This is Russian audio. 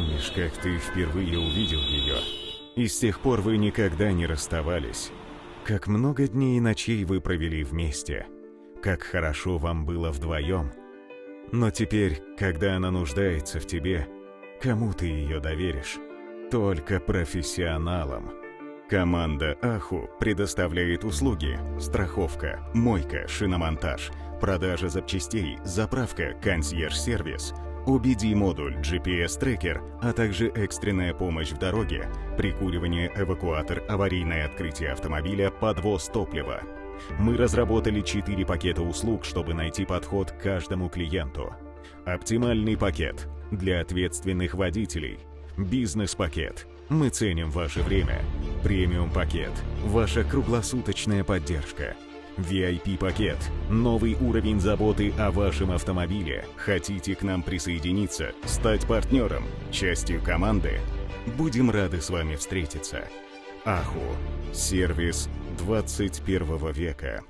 помнишь, как ты впервые увидел ее. И с тех пор вы никогда не расставались. Как много дней и ночей вы провели вместе. Как хорошо вам было вдвоем. Но теперь, когда она нуждается в тебе, кому ты ее доверишь? Только профессионалам. Команда Аху предоставляет услуги страховка, мойка, шиномонтаж, продажа запчастей, заправка, консьерж-сервис, OBD-модуль, GPS-трекер, а также экстренная помощь в дороге, прикуривание, эвакуатор, аварийное открытие автомобиля, подвоз топлива. Мы разработали 4 пакета услуг, чтобы найти подход к каждому клиенту. Оптимальный пакет для ответственных водителей. Бизнес-пакет. Мы ценим ваше время. Премиум-пакет. Ваша круглосуточная поддержка. VIP-пакет. Новый уровень заботы о вашем автомобиле. Хотите к нам присоединиться, стать партнером, частью команды? Будем рады с вами встретиться. Аху. Сервис 21 века.